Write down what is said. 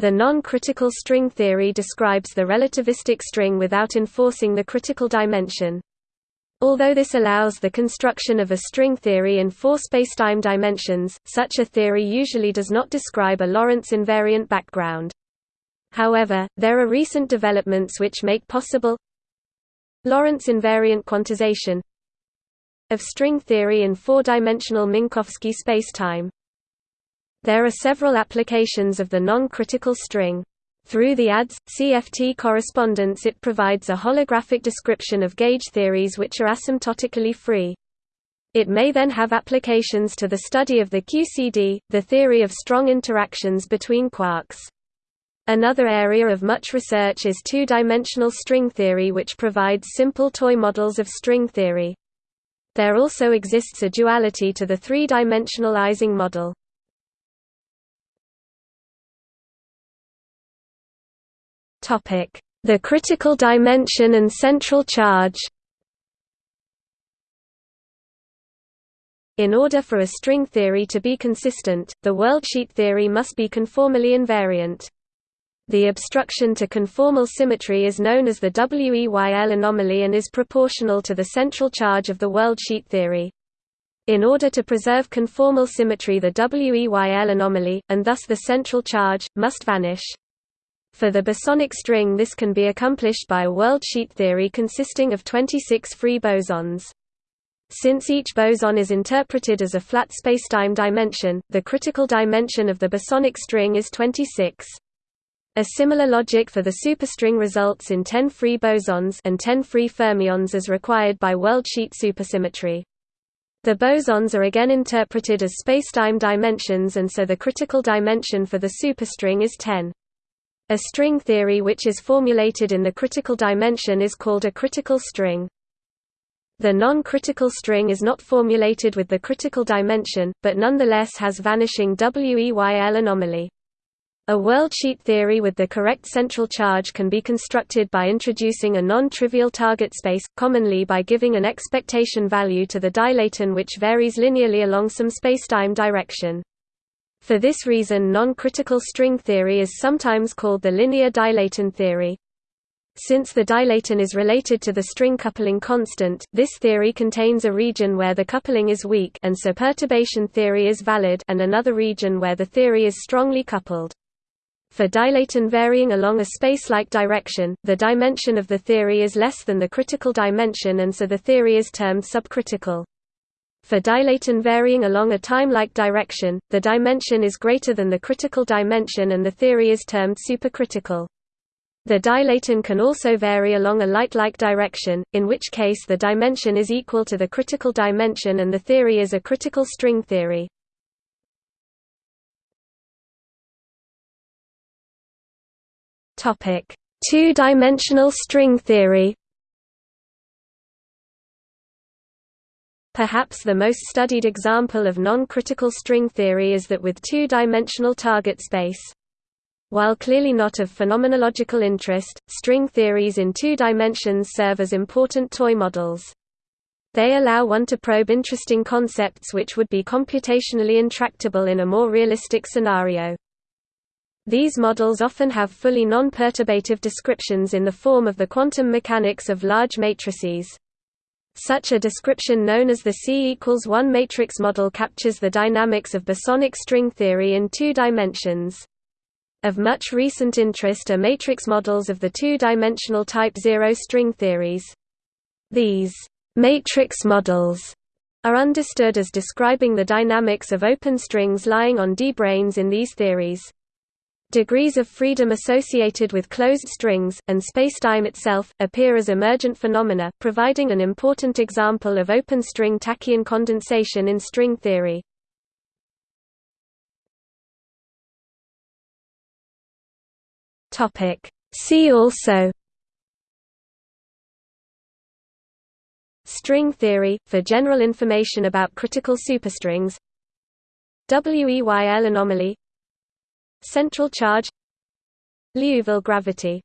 The non-critical string theory describes the relativistic string without enforcing the critical dimension. Although this allows the construction of a string theory in four spacetime dimensions, such a theory usually does not describe a Lorentz invariant background. However, there are recent developments which make possible Lorentz invariant quantization of string theory in four-dimensional Minkowski spacetime. There are several applications of the non-critical string. Through the ADS, CFT correspondence it provides a holographic description of gauge theories which are asymptotically free. It may then have applications to the study of the QCD, the theory of strong interactions between quarks. Another area of much research is two-dimensional string theory which provides simple toy models of string theory. There also exists a duality to the three-dimensional Ising model. The critical dimension and central charge In order for a string theory to be consistent, the worldsheet theory must be conformally invariant. The obstruction to conformal symmetry is known as the WEYL anomaly and is proportional to the central charge of the worldsheet theory. In order to preserve conformal symmetry the WEYL anomaly, and thus the central charge, must vanish. For the bosonic string this can be accomplished by a worldsheet theory consisting of 26 free bosons. Since each boson is interpreted as a flat spacetime dimension, the critical dimension of the bosonic string is 26. A similar logic for the superstring results in 10 free bosons and 10 free fermions as required by worldsheet supersymmetry. The bosons are again interpreted as spacetime dimensions and so the critical dimension for the superstring is 10. A string theory which is formulated in the critical dimension is called a critical string. The non-critical string is not formulated with the critical dimension, but nonetheless has vanishing WEYL anomaly. A worldsheet theory with the correct central charge can be constructed by introducing a non-trivial target space, commonly by giving an expectation value to the dilaton which varies linearly along some spacetime direction. For this reason non-critical string theory is sometimes called the linear dilaton theory. Since the dilaton is related to the string coupling constant, this theory contains a region where the coupling is weak and so perturbation theory is valid and another region where the theory is strongly coupled. For dilaton varying along a space-like direction, the dimension of the theory is less than the critical dimension and so the theory is termed subcritical. For dilaton varying along a time-like direction, the dimension is greater than the critical dimension and the theory is termed supercritical. The dilaton can also vary along a light-like direction, in which case the dimension is equal to the critical dimension and the theory is a critical string theory. Two-dimensional string theory Perhaps the most studied example of non-critical string theory is that with two-dimensional target space. While clearly not of phenomenological interest, string theories in two dimensions serve as important toy models. They allow one to probe interesting concepts which would be computationally intractable in a more realistic scenario. These models often have fully non-perturbative descriptions in the form of the quantum mechanics of large matrices. Such a description known as the C equals 1 matrix model captures the dynamics of bosonic string theory in two dimensions. Of much recent interest are matrix models of the two-dimensional type zero string theories. These matrix models are understood as describing the dynamics of open strings lying on d-branes in these theories. Degrees of freedom associated with closed strings, and spacetime itself, appear as emergent phenomena, providing an important example of open string tachyon condensation in string theory. See also String theory, for general information about critical superstrings WEYL anomaly Central charge Liouville gravity